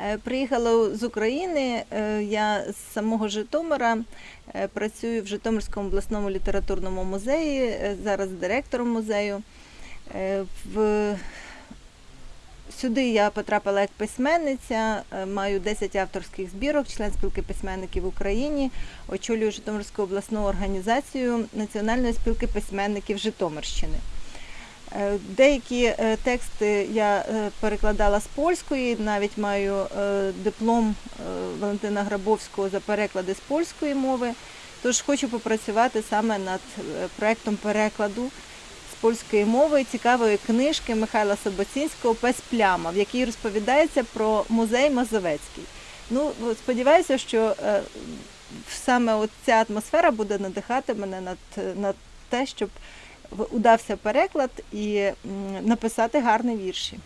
Е, Приїхала з України. е, Я з самого Житомира е, працюю в Житомирському обласному літературному музеї, зараз директором музею. В... Сюди я потрапила як письменниця, маю 10 авторських збірок, член спілки письменників в Україні, очолюю Житомирську обласну організацію Національної спілки письменників Житомирщини. Е, Деякі е, тексти я е, перекладала з польської, навіть маю диплом Валентина Грабовського за переклади з польської мови. Тож хочу попрацювати саме над проектом перекладу з польської мови цікавої книжки Михайла Собоцінського Пес пляма, в якій розповідається про музей Мазовецький. Ну, сподіваюся, що саме ця атмосфера буде надихати мене над, над те, щоб удався переклад і написати гарні вірші.